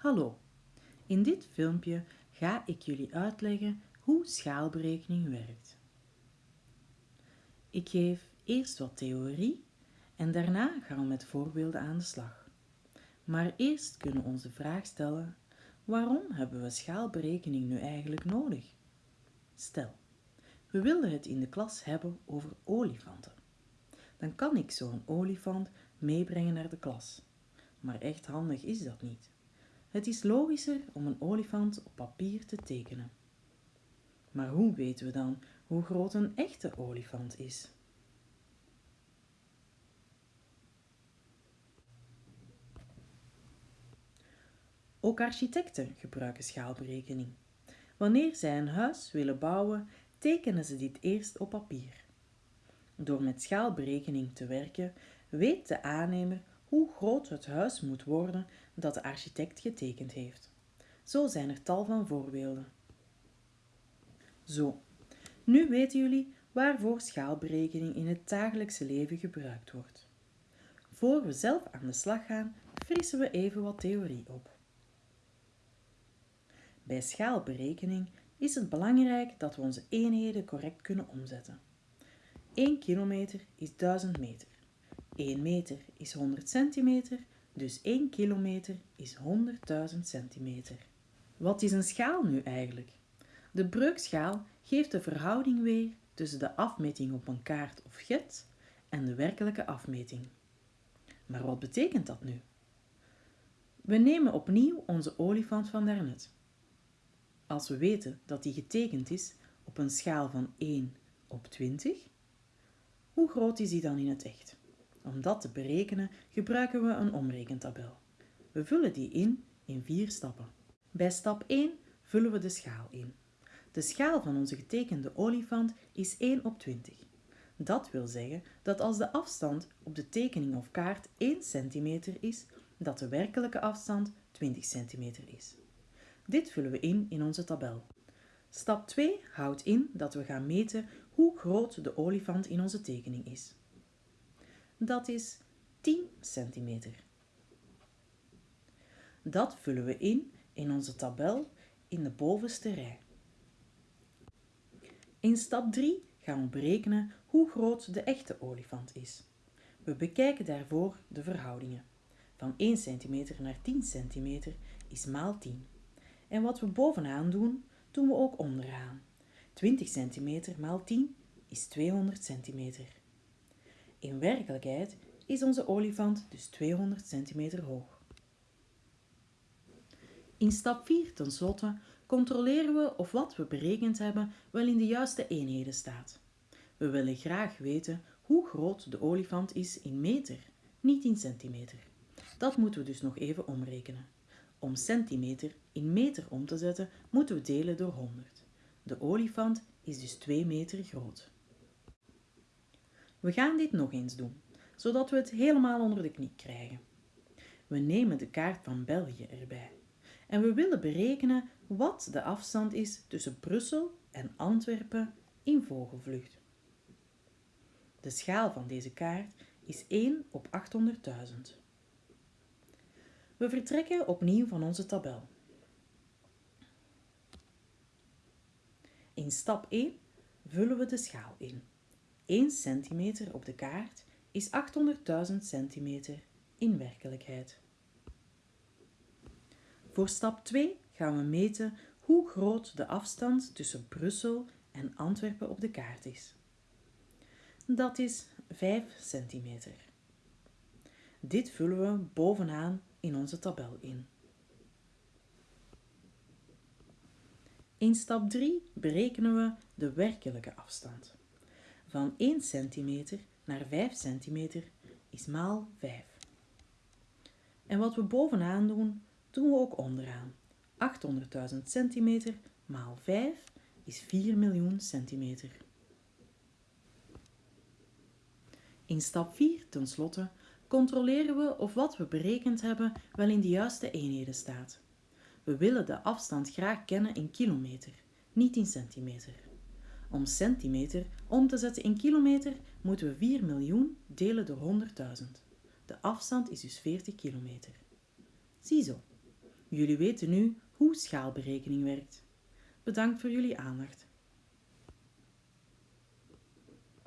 Hallo, in dit filmpje ga ik jullie uitleggen hoe schaalberekening werkt. Ik geef eerst wat theorie en daarna gaan we met voorbeelden aan de slag. Maar eerst kunnen we ons de vraag stellen, waarom hebben we schaalberekening nu eigenlijk nodig? Stel, we willen het in de klas hebben over olifanten. Dan kan ik zo'n olifant meebrengen naar de klas. Maar echt handig is dat niet. Het is logischer om een olifant op papier te tekenen. Maar hoe weten we dan hoe groot een echte olifant is? Ook architecten gebruiken schaalberekening. Wanneer zij een huis willen bouwen, tekenen ze dit eerst op papier. Door met schaalberekening te werken, weet de aannemer hoe groot het huis moet worden dat de architect getekend heeft. Zo zijn er tal van voorbeelden. Zo, nu weten jullie waarvoor schaalberekening in het dagelijkse leven gebruikt wordt. Voor we zelf aan de slag gaan, frissen we even wat theorie op. Bij schaalberekening is het belangrijk dat we onze eenheden correct kunnen omzetten. 1 kilometer is 1000 meter. 1 meter is 100 centimeter, dus 1 kilometer is 100.000 centimeter. Wat is een schaal nu eigenlijk? De breukschaal geeft de verhouding weer tussen de afmeting op een kaart of get en de werkelijke afmeting. Maar wat betekent dat nu? We nemen opnieuw onze olifant van daarnet. Als we weten dat die getekend is op een schaal van 1 op 20, hoe groot is die dan in het echt? Om dat te berekenen gebruiken we een omrekentabel. We vullen die in in vier stappen. Bij stap 1 vullen we de schaal in. De schaal van onze getekende olifant is 1 op 20. Dat wil zeggen dat als de afstand op de tekening of kaart 1 cm is, dat de werkelijke afstand 20 cm is. Dit vullen we in in onze tabel. Stap 2 houdt in dat we gaan meten hoe groot de olifant in onze tekening is. Dat is 10 centimeter. Dat vullen we in in onze tabel in de bovenste rij. In stap 3 gaan we berekenen hoe groot de echte olifant is. We bekijken daarvoor de verhoudingen. Van 1 cm naar 10 cm is maal 10. En wat we bovenaan doen, doen we ook onderaan. 20 cm maal 10 is 200 cm. In werkelijkheid is onze olifant dus 200 cm hoog. In stap 4 tenslotte controleren we of wat we berekend hebben wel in de juiste eenheden staat. We willen graag weten hoe groot de olifant is in meter, niet in centimeter. Dat moeten we dus nog even omrekenen. Om centimeter in meter om te zetten, moeten we delen door 100. De olifant is dus 2 meter groot. We gaan dit nog eens doen, zodat we het helemaal onder de knie krijgen. We nemen de kaart van België erbij en we willen berekenen wat de afstand is tussen Brussel en Antwerpen in vogelvlucht. De schaal van deze kaart is 1 op 800.000. We vertrekken opnieuw van onze tabel. In stap 1 vullen we de schaal in. 1 centimeter op de kaart is 800.000 centimeter in werkelijkheid. Voor stap 2 gaan we meten hoe groot de afstand tussen Brussel en Antwerpen op de kaart is. Dat is 5 centimeter. Dit vullen we bovenaan in onze tabel in. In stap 3 berekenen we de werkelijke afstand. Van 1 cm naar 5 cm is maal 5. En wat we bovenaan doen, doen we ook onderaan. 800.000 centimeter maal 5 is 4 miljoen centimeter. In stap 4 tenslotte controleren we of wat we berekend hebben wel in de juiste eenheden staat. We willen de afstand graag kennen in kilometer, niet in centimeter. Om centimeter om te zetten in kilometer moeten we 4 miljoen delen door 100.000. De afstand is dus 40 kilometer. Ziezo, Jullie weten nu hoe schaalberekening werkt. Bedankt voor jullie aandacht.